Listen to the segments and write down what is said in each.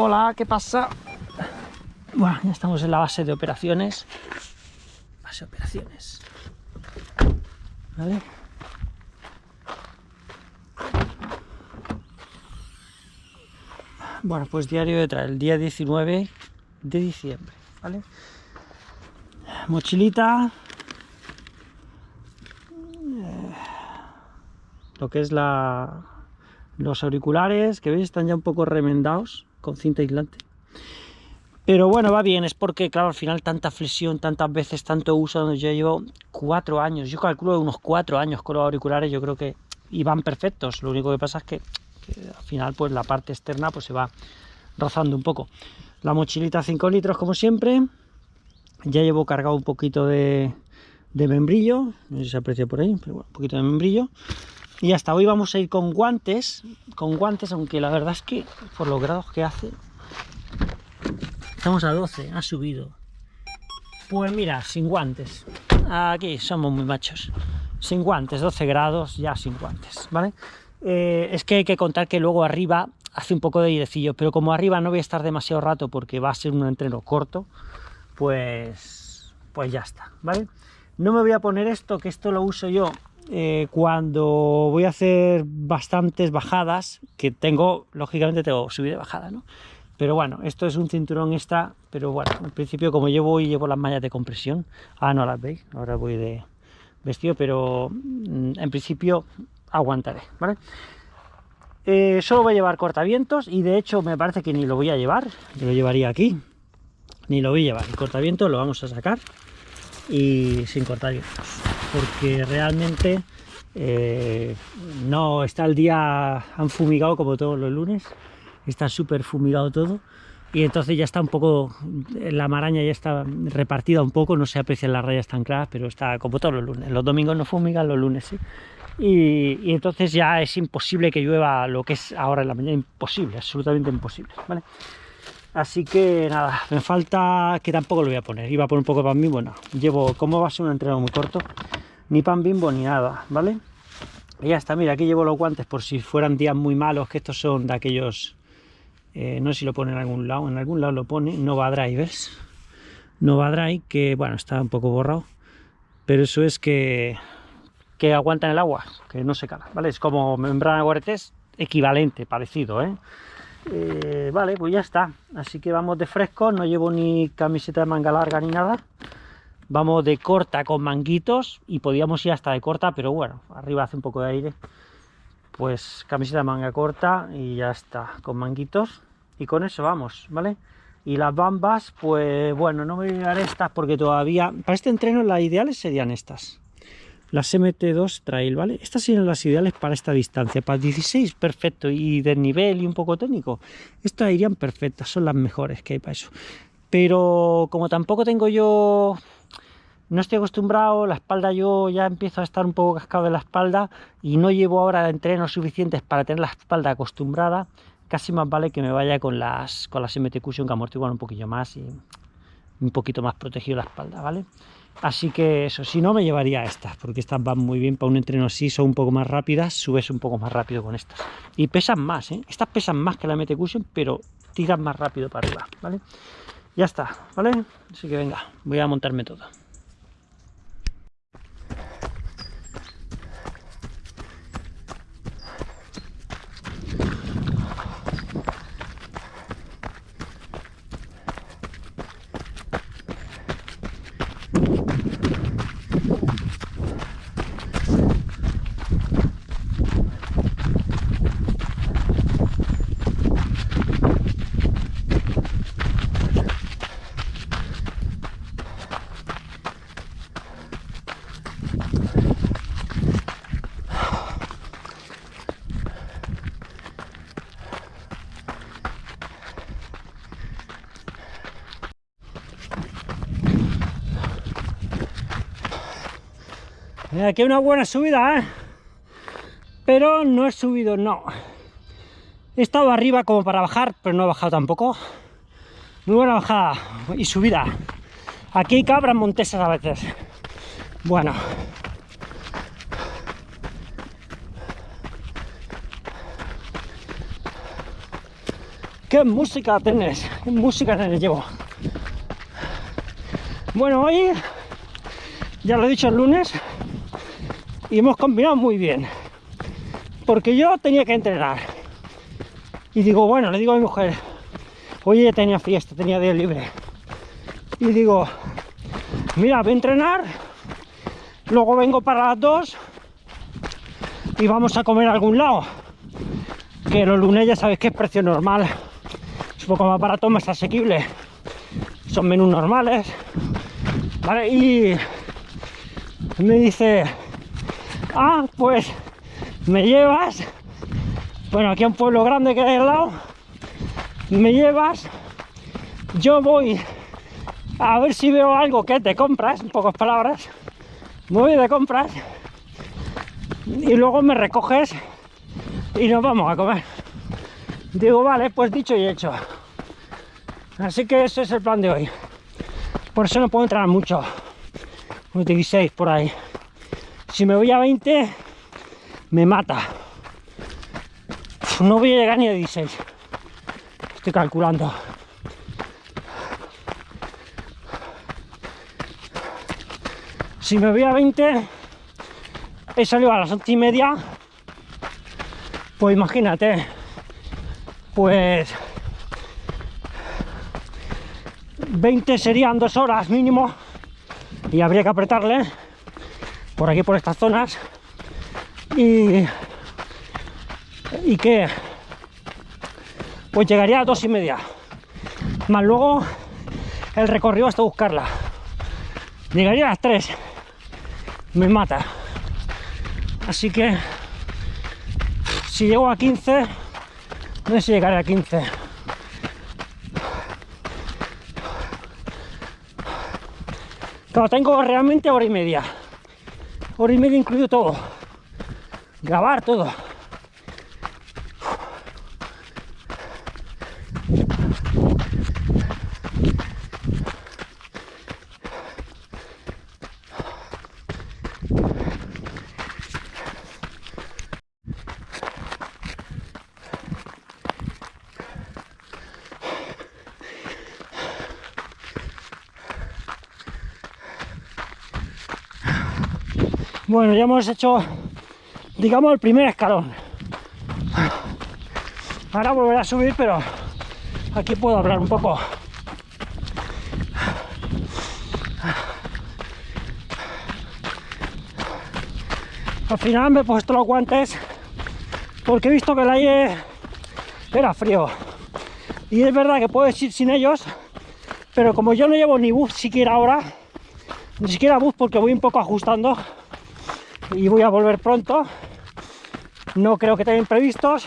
Hola, ¿qué pasa? Bueno, ya estamos en la base de operaciones. Base de operaciones. ¿Vale? Bueno, pues diario de traer, el día 19 de diciembre, ¿vale? Mochilita. Eh, lo que es la... Los auriculares, que veis, están ya un poco remendados con cinta aislante. Pero bueno, va bien, es porque, claro, al final tanta flexión, tantas veces, tanto uso, donde yo llevo cuatro años, yo calculo unos cuatro años con los auriculares, yo creo que iban perfectos, lo único que pasa es que, al final pues la parte externa pues se va rozando un poco. La mochilita 5 litros como siempre, ya llevo cargado un poquito de membrillo, no sé si se aprecia por ahí, pero bueno, un poquito de membrillo. Y hasta hoy vamos a ir con guantes, con guantes, aunque la verdad es que por los grados que hace, estamos a 12, ha subido. Pues mira, sin guantes, aquí somos muy machos, sin guantes, 12 grados, ya sin guantes, ¿vale? Eh, es que hay que contar que luego arriba hace un poco de airecillo, pero como arriba no voy a estar demasiado rato porque va a ser un entreno corto, pues, pues ya está, ¿vale? No me voy a poner esto, que esto lo uso yo eh, cuando voy a hacer bastantes bajadas, que tengo, lógicamente tengo subida y bajada, ¿no? Pero bueno, esto es un cinturón extra, pero bueno, en principio como llevo y llevo las mallas de compresión, ah, no las veis, ahora voy de vestido, pero mm, en principio aguantaré, ¿vale? Eh, solo voy a llevar cortavientos y de hecho me parece que ni lo voy a llevar, yo lo llevaría aquí, ni lo voy a llevar, el cortavientos lo vamos a sacar y sin cortavientos porque realmente eh, no está el día han fumigado como todos los lunes está súper fumigado todo y entonces ya está un poco la maraña ya está repartida un poco no se aprecian las rayas tan claras pero está como todos los lunes los domingos no fumigan los lunes sí y, entonces ya es imposible que llueva lo que es ahora en la mañana imposible absolutamente imposible vale Así que nada, me falta que tampoco lo voy a poner. Iba a poner un poco de pan bimbo, no. Llevo, como va a ser un entreno muy corto, ni pan bimbo ni nada, ¿vale? Y ya está, mira, aquí llevo los guantes por si fueran días muy malos, que estos son de aquellos... Eh, no sé si lo pone en algún lado, en algún lado lo pone, Nova Drivers. Nova Drive, que bueno, está un poco borrado, pero eso es que, que aguantan el agua, que no se cala, ¿vale? Es como membrana guaretés equivalente, parecido, ¿eh? Eh, vale, pues ya está. Así que vamos de fresco, no llevo ni camiseta de manga larga ni nada. Vamos de corta con manguitos y podíamos ir hasta de corta, pero bueno, arriba hace un poco de aire. Pues camiseta manga corta y ya está, con manguitos. Y con eso vamos, ¿vale? Y las bambas, pues bueno, no me voy a llevar estas porque todavía... Para este entreno las ideales serían estas las MT2 Trail, ¿vale? Estas serían las ideales para esta distancia, para 16, perfecto, y de nivel y un poco técnico, estas irían perfectas, son las mejores que hay para eso. Pero como tampoco tengo yo, no estoy acostumbrado, la espalda yo ya empiezo a estar un poco cascado de la espalda y no llevo ahora entrenos suficientes para tener la espalda acostumbrada, casi más vale que me vaya con las, con las MT Cushion que amortiguan un poquillo más y un poquito más protegido la espalda, ¿vale? Así que eso, si no me llevaría estas, porque estas van muy bien para un entreno así, son un poco más rápidas, subes un poco más rápido con estas. Y pesan más, ¿eh? Estas pesan más que la MT Cushion, pero tiran más rápido para arriba, ¿vale? Ya está, ¿vale? Así que venga, voy a montarme todo. Aquí hay una buena subida, ¿eh? Pero no he subido, no. He estado arriba como para bajar, pero no he bajado tampoco. Muy buena bajada y subida. Aquí hay cabras montesas a veces. Bueno. ¿Qué música tenés? ¿Qué música tenés llevo? Bueno, hoy, ya lo he dicho el lunes, y hemos combinado muy bien. Porque yo tenía que entrenar. Y digo, bueno, le digo a mi mujer, oye, tenía fiesta, tenía día libre. Y digo, mira, voy a entrenar, luego vengo para las dos y vamos a comer a algún lado. Que los lunes ya sabéis que es precio normal, es un poco más barato, más asequible. Son menús normales. Y me dice, ah, pues me llevas, bueno, aquí a un pueblo grande que hay al lado, me llevas, yo voy a ver si veo algo que te compras, en pocas palabras, voy de compras y luego me recoges y nos vamos a comer. Digo, vale, pues dicho y hecho. Así que ese es el plan de hoy. Por eso no puedo entrar mucho. 16 por ahí. Si me voy a 20, me mata. No voy a llegar ni a 16. Estoy calculando. Si me voy a 20, he salido a las 8 y media. Pues imagínate, pues 20 serían dos horas mínimo y habría que apretarle por aquí por estas zonas y y que pues llegaría a dos y media más luego el recorrido hasta buscarla llegaría a las 3 me mata. Así que si llego a 15, no sé si llegaré a 15. Claro, tengo realmente hora y media. Hora y media incluido todo. Grabar todo. Bueno, ya hemos hecho, digamos, el primer escalón. Ahora volveré a subir, pero aquí puedo hablar un poco. Al final me he puesto los guantes porque he visto que el aire era frío. Y es verdad que puedo ir sin ellos, pero como yo no llevo ni bus siquiera ahora, ni siquiera bus porque voy un poco ajustando, y voy a volver pronto. No creo que tengan imprevistos.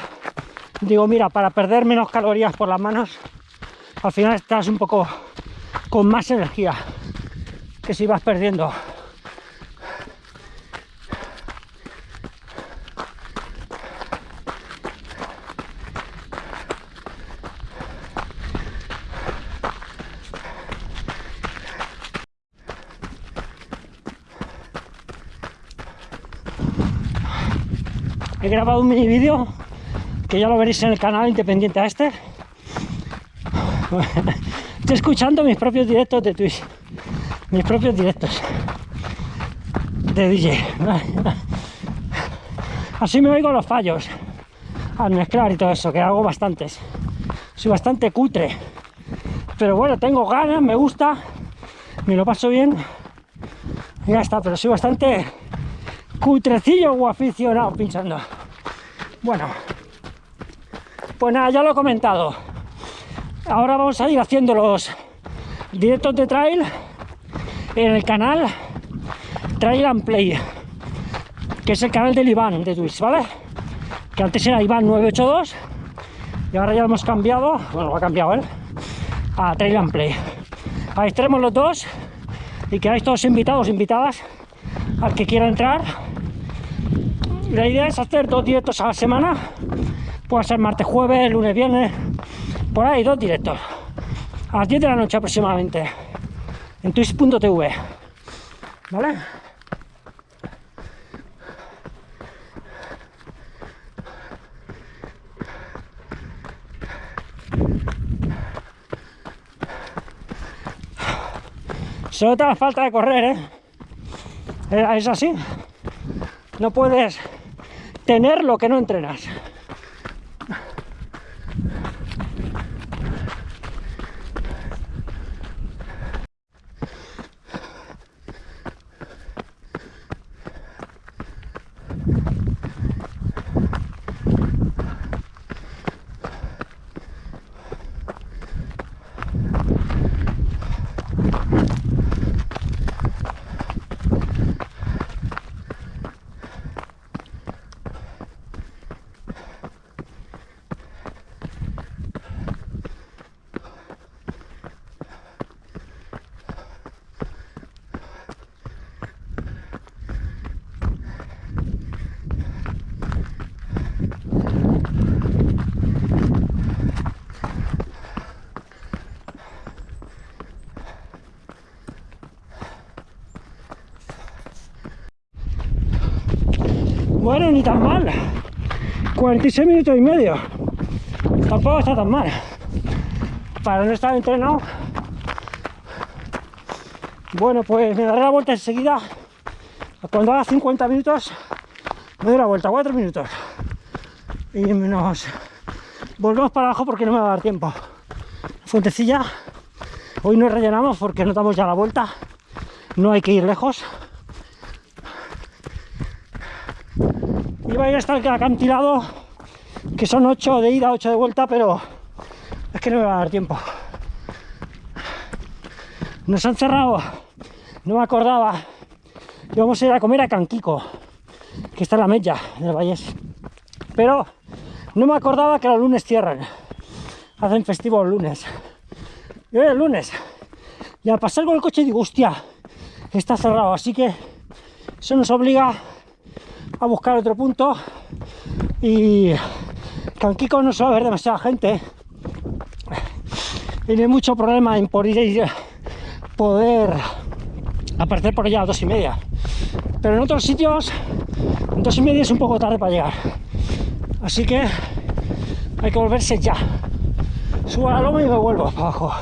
Digo, mira, para perder menos calorías por las manos, al final estás un poco con más energía que si vas perdiendo. He grabado un mini vídeo que ya lo veréis en el canal independiente a este estoy escuchando mis propios directos de Twitch. Mis propios directos de DJ así me oigo los fallos al mezclar y todo eso, que hago bastantes. Soy bastante cutre. Pero bueno, tengo ganas, me gusta me lo paso bien. Y ya está, pero soy bastante cutrecillo o aficionado pinchando. Bueno, pues nada, ya lo he comentado. Ahora vamos a ir haciendo los directos de trail en el canal Trail and Play, que es el canal del Iván de Twitch, ¿vale? Que antes era Iván 982 y ahora ya lo hemos cambiado, bueno, lo ha cambiado él, a Trail and Play. Ahí estaremos los dos y quedáis todos invitados, invitadas al que quiera entrar la idea es hacer dos directos a la semana. Puede ser martes, jueves, lunes, viernes. Por ahí, dos directos. A las 10 de la noche aproximadamente. En twitch.tv. ¿Vale? Solo te da falta de correr, ¿eh? Es así. No puedes tener lo que no entrenas. Bueno, tan mal. 46 minutos y medio. Tampoco está tan mal. Para no estar entrenado. Bueno, pues me daré la vuelta enseguida. Cuando haga 50 minutos, me doy la vuelta, 4 minutos. Y nos volvemos para abajo porque no me va a dar tiempo. Fuentecilla. Hoy no rellenamos porque no damos ya la vuelta. No hay que ir lejos. Iba a ir hasta el acantilado, que son 8 de ida, 8 de vuelta, pero es que no me va a dar tiempo. Nos han cerrado, no me acordaba. Íbamos a ir a comer a Canquico, que está en la Mella, en el Vallés. Pero no me acordaba que los lunes cierran. Hacen festivo los lunes. Y hoy es lunes. Y al pasar con el coche digo, hostia, está cerrado. Así que eso nos obliga a buscar otro punto. Y Canquico no suele haber demasiada gente no hay mucho problema en poder, poder aparecer por allá a dos y media. Pero en otros sitios dos y media es un poco tarde para llegar. Así que hay que volverse ya. Subo a la loma y me vuelvo para abajo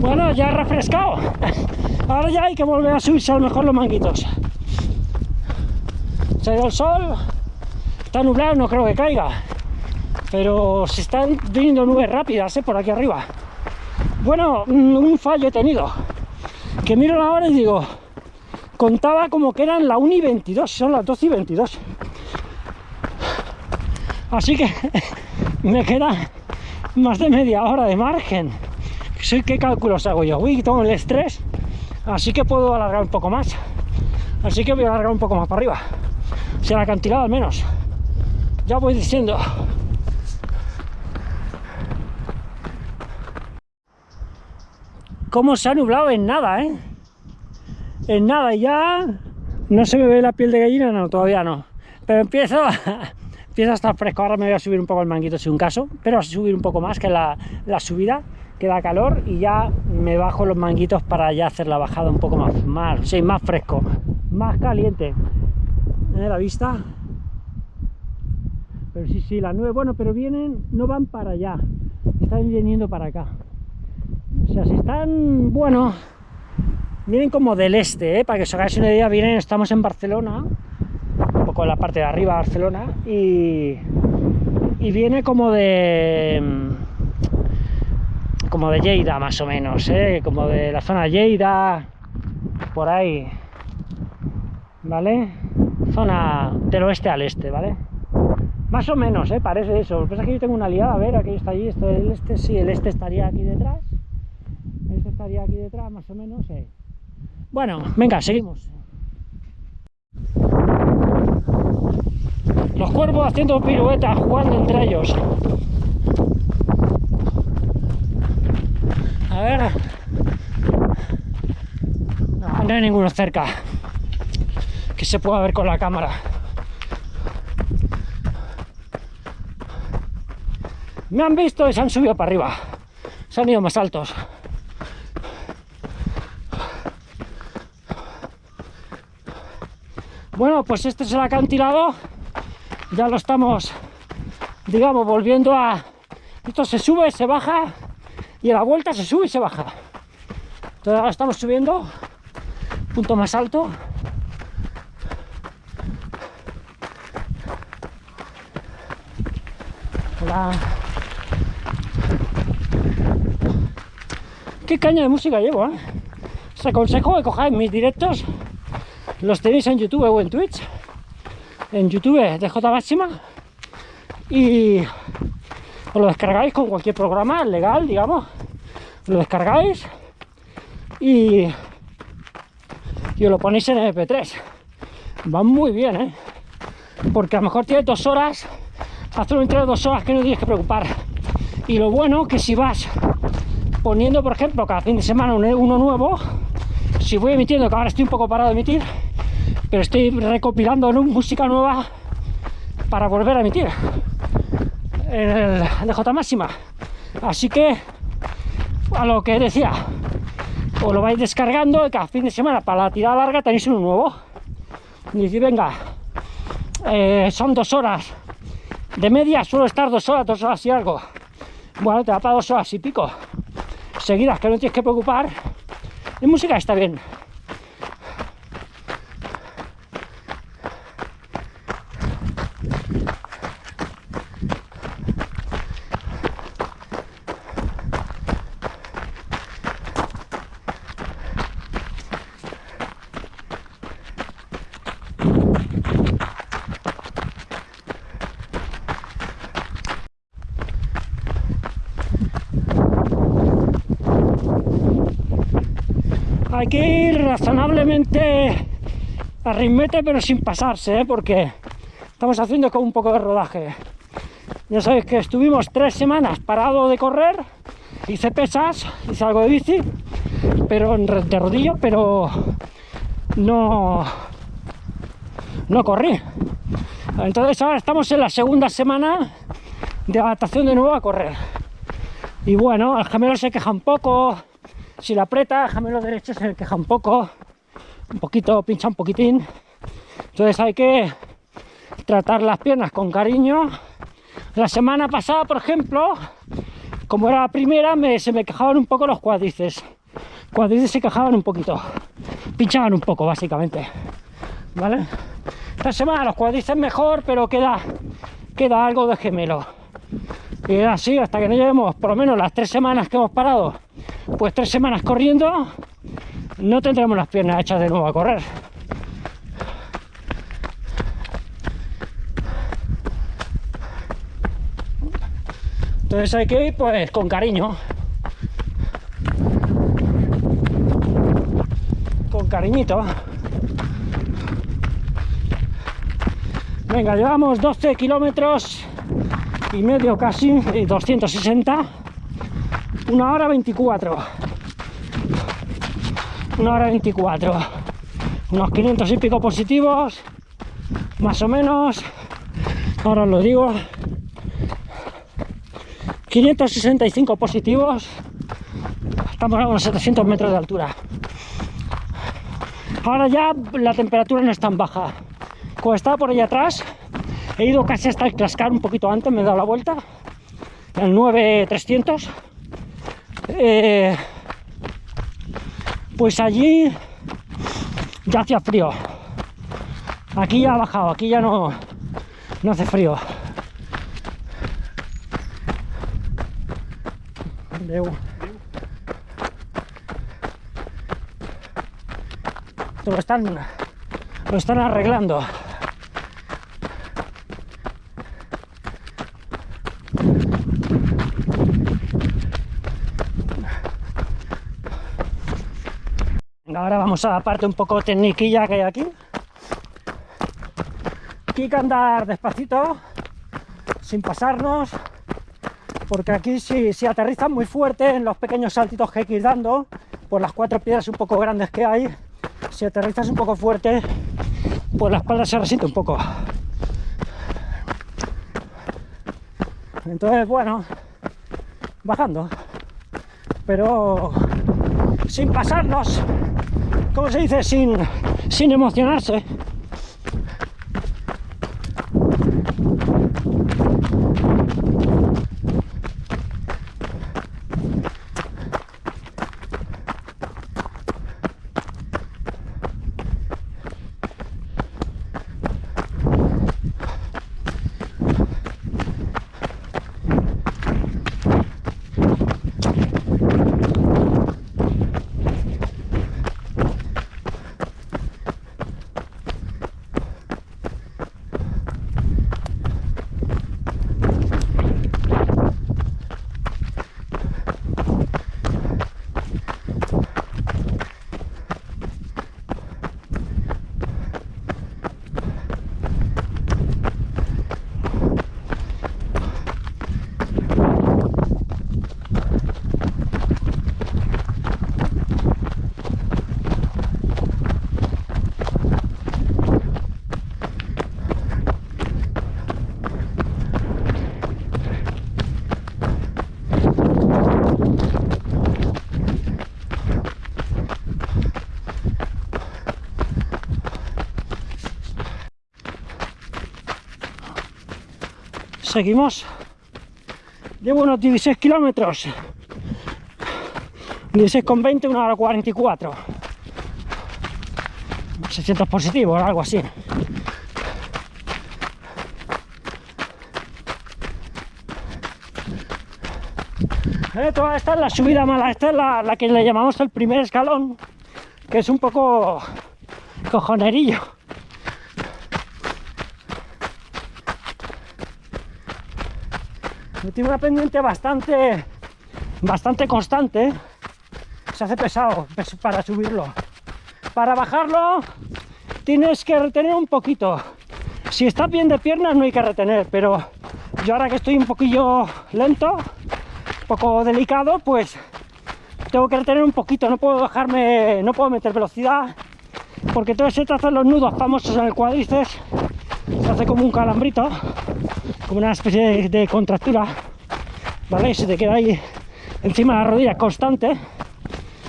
Bueno, he refrescado. Ahora ya hay que volver a subirse a lo mejor los manguitos. Se ha el sol, está nublado, no creo que caiga. Pero se están viniendo nubes rápidas ¿eh? por aquí arriba. Bueno, un fallo he tenido. Que miro la hora y digo, contaba como que eran la 1 y 22, son las 12 y 22. Así que me queda más de media hora de margen. ¿Sí? ¿Qué cálculos hago yo? Uy, tengo el estrés, así que puedo alargar un poco más. Así que voy a alargar un poco más para arriba. O sea, el acantilado al menos. Ya voy diciendo. ¿Cómo se ha nublado en nada, eh? En nada, y ya no se me ve la piel de gallina, no, todavía no. Pero empiezo a, empieza a estar fresco. Ahora me voy a subir un poco el manguito si un caso, pero a subir un poco más que la, la subida que da calor y ya me bajo los manguitos para ya hacer la bajada un poco más, más, sí, más fresco, más caliente. ¿Eh? La vista. Pero sí, sí, las nubes, bueno, pero vienen, no van para allá, están viniendo para acá. O sea, si están, bueno, vienen como del este, ¿eh? para que os hagáis una idea, vienen, estamos en Barcelona, un poco en la parte de arriba de Barcelona, y, y viene como de como de Lleida más o menos, ¿eh? como de la zona Lleida, por ahí, ¿vale? Zona del oeste al este, ¿vale? Más o menos, ¿eh? parece eso. Pasa que yo tengo una liada, a ver, aquello está allí, esto el este, sí, el este estaría aquí detrás, este estaría aquí detrás, más o menos, ¿eh? Bueno, venga, seguimos. Los cuervos haciendo piruetas, jugando entre ellos. A ver. No, no hay ninguno cerca. Que se pueda ver con la cámara. Me han visto y se han subido para arriba. Se han ido más altos. Bueno, pues este es el acantilado. Ya lo estamos digamos, volviendo a... Esto se sube, se baja, y a la vuelta se sube y se baja. Entonces ahora estamos subiendo, punto más alto. Hola. Qué caña de música llevo, ¿eh? Os aconsejo que cojáis mis directos, los tenéis en YouTube o en Twitch. En YouTube de J máxima y os lo descargáis con cualquier programa legal, digamos. Lo descargáis y, y os lo ponéis en MP3. Va muy bien, ¿eh? Porque a lo mejor tienes dos horas, hacer un de dos horas que no tienes que preocupar. Y lo bueno que si vas poniendo, por ejemplo, cada fin de semana uno nuevo, si voy emitiendo, que ahora estoy un poco parado de emitir, pero estoy recopilando música nueva para volver a emitir en el DJ máxima. Así que, a lo que decía, os lo vais descargando y cada fin de semana para la tirada larga tenéis uno nuevo. Y si venga, eh, son dos horas de media, suelo estar dos horas, dos horas y algo. Bueno, te da para dos horas y pico seguidas que no tienes que preocupar. Y música está bien. hay que ir razonablemente a ritmete pero sin pasarse ¿eh? porque estamos haciendo con un poco de rodaje. Ya sabéis que estuvimos tres semanas parado de correr hice pesas, hice algo de bici pero de rodillo pero no no corrí. Entonces ahora estamos en la segunda semana de adaptación de nuevo a correr. Y bueno, el gemelo se queja un poco si la aprieta, gemelo derecho se queja un poco, un poquito, pincha un poquitín. Entonces hay que tratar las piernas con cariño. La semana pasada, por ejemplo, como era la primera, me, se me quejaban un poco los cuádriceps. Cuádriceps se quejaban un poquito, pinchaban un poco, básicamente. ¿Vale? Esta semana los cuádriceps mejor, pero queda, queda algo de gemelo. Y así hasta que no llevemos por lo menos las tres semanas que hemos parado pues tres semanas corriendo no tendremos las piernas hechas de nuevo a correr. Entonces hay que ir pues con cariño. Con cariñito. Venga llevamos 12 kilómetros y medio casi y 260 una hora 24 una hora 24 unos 500 y pico positivos más o menos. Ahora os lo digo. 565 positivos. Estamos a unos 700 metros de altura. Ahora ya la temperatura no es tan baja. Como estaba por allá atrás he ido casi hasta el cascar un poquito antes me he dado la vuelta el 9300 eh, pues allí ya hacía frío. Aquí ya ha bajado, aquí ya no, no hace frío. Lo están, lo están arreglando. Ahora vamos a la parte un poco tecniquilla que hay aquí. Aquí hay que andar despacito, sin pasarnos, porque aquí si, si aterrizan muy fuerte en los pequeños saltitos que hay que ir dando, por las cuatro piedras un poco grandes que hay, si aterrizas un poco fuerte, pues la espalda se resiente un poco. Entonces, bueno, bajando, pero sin pasarnos ¿cómo se dice? Sin, sin emocionarse. Seguimos. Llevo unos 16 kilómetros. 16,20, una hora 44. 600 positivos, algo así. Eh, toda esta es la subida mala, esta es la, la que le llamamos el primer escalón, que es un poco cojonerillo. Tiene una pendiente bastante, bastante constante. Se hace pesado para subirlo. Para bajarlo tienes que retener un poquito. Si estás bien de piernas no hay que retener, pero yo ahora que estoy un poquillo lento, un poco delicado, pues tengo que retener un poquito. No puedo bajarme, no puedo meter velocidad, porque todo se trata de los nudos famosos en el cuádriceps. Se hace como un calambrito como una especie de, contractura, ¿vale? se te queda ahí encima de la rodilla constante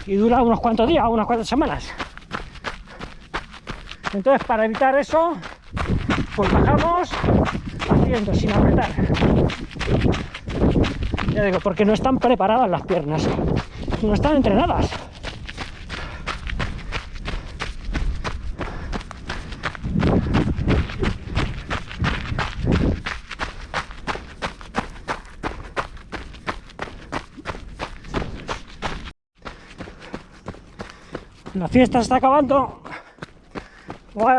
y dura unos cuantos días, unas cuantas semanas. Entonces, para evitar eso, pues bajamos haciendo sin apretar. Ya digo, porque no están preparadas las piernas, no están entrenadas. La fiesta está acabando.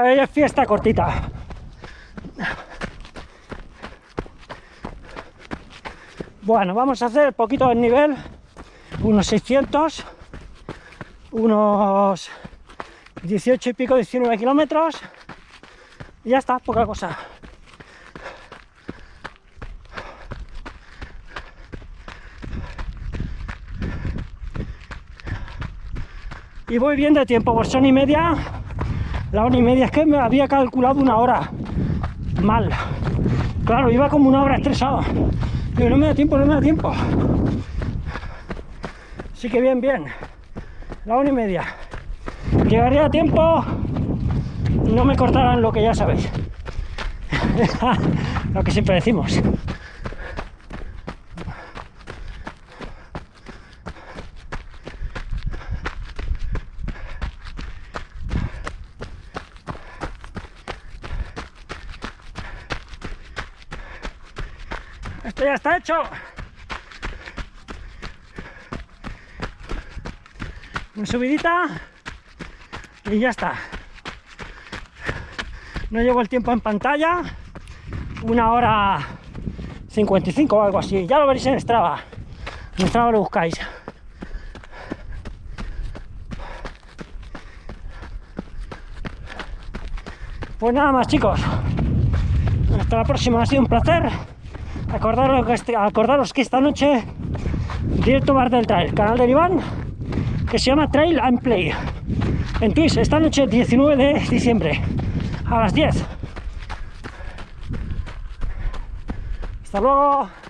es fiesta cortita. Bueno, vamos a hacer poquito de nivel, unos 600, unos 18 y pico, 19 kilómetros, y ya está, poca cosa. Y voy bien de tiempo, por son y media, la hora y media, es que me había calculado una hora. Mal, claro, iba como una hora estresado, pero no me da tiempo, no me da tiempo, así que bien, bien, la hora y media, llegaría a tiempo, no me cortarán lo que ya sabéis, lo que siempre decimos. Una subidita y ya está. No llevo el tiempo en pantalla. Una hora 55 o algo así. Ya lo veréis en Strava. En Strava lo buscáis. Pues nada más chicos. Hasta la próxima. Ha sido un placer. Acordaros que, este, acordaros que esta noche directo Bar del Trail, canal de Iván, que se llama Trail and Play. En Twitch, esta noche 19 de diciembre, a las 10. Hasta luego.